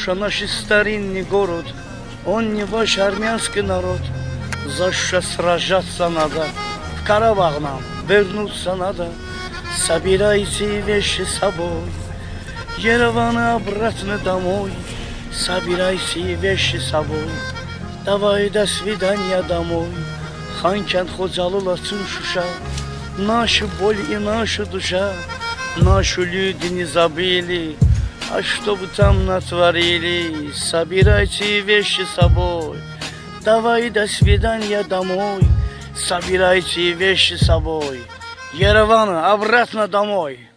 Польша наш старинный город, он не ваш армянский народ. За что сражаться надо, в Карабах нам вернуться надо. Собирайте вещи с собой, Ереван обратно домой. Собирайте вещи с собой, давай до свидания домой. Ханкент Ходжалула Шуша, нашу боль и наша душа, нашу люди не забыли, а что вы там натворили, собирайте вещи с собой. Давай до свидания домой, собирайте вещи с собой. Ереван обратно домой.